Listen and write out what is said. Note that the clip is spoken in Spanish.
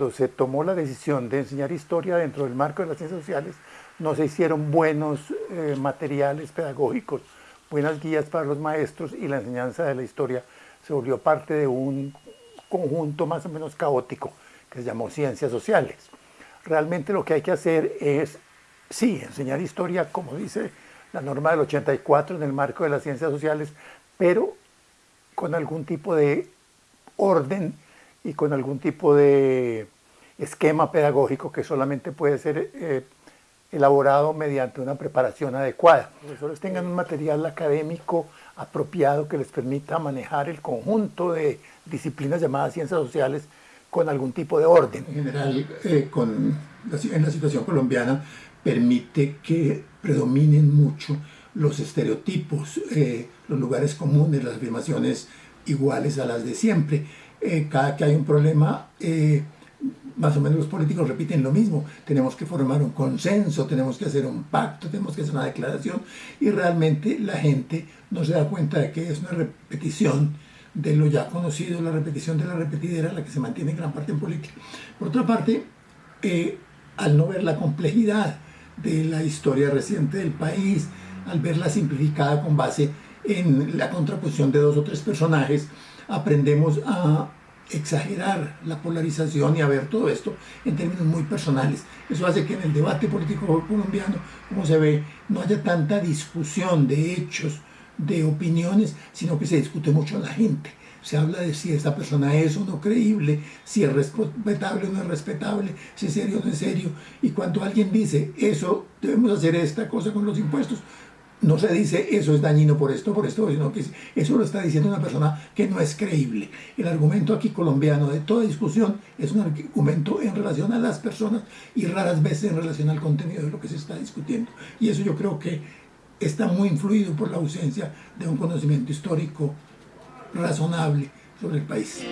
cuando se tomó la decisión de enseñar historia dentro del marco de las ciencias sociales, no se hicieron buenos eh, materiales pedagógicos, buenas guías para los maestros y la enseñanza de la historia se volvió parte de un conjunto más o menos caótico que se llamó ciencias sociales. Realmente lo que hay que hacer es, sí, enseñar historia, como dice la norma del 84 en el marco de las ciencias sociales, pero con algún tipo de orden y con algún tipo de esquema pedagógico que solamente puede ser eh, elaborado mediante una preparación adecuada. Los profesores tengan un material académico apropiado que les permita manejar el conjunto de disciplinas llamadas ciencias sociales con algún tipo de orden. En general, eh, con en la situación colombiana, permite que predominen mucho los estereotipos, eh, los lugares comunes, las afirmaciones iguales a las de siempre. Eh, cada que hay un problema, más o menos los políticos repiten lo mismo. Tenemos que formar un consenso, tenemos que hacer un pacto, tenemos que hacer una declaración y realmente la gente no se da cuenta de que es una repetición de lo ya conocido, la repetición de la repetidera, la que se mantiene en gran parte en política. Por otra parte, eh, al no ver la complejidad de la historia reciente del país, al verla simplificada con base en la contraposición de dos o tres personajes, aprendemos a exagerar la polarización y a ver todo esto en términos muy personales. Eso hace que en el debate político colombiano, como se ve, no haya tanta discusión de hechos, de opiniones, sino que se discute mucho la gente. Se habla de si esta persona es o no creíble, si es respetable o no es respetable, si es serio o no es serio. Y cuando alguien dice, eso, debemos hacer esta cosa con los impuestos, no se dice eso es dañino por esto, por esto, sino que eso lo está diciendo una persona que no es creíble. El argumento aquí colombiano de toda discusión es un argumento en relación a las personas y raras veces en relación al contenido de lo que se está discutiendo. Y eso yo creo que está muy influido por la ausencia de un conocimiento histórico razonable sobre el país.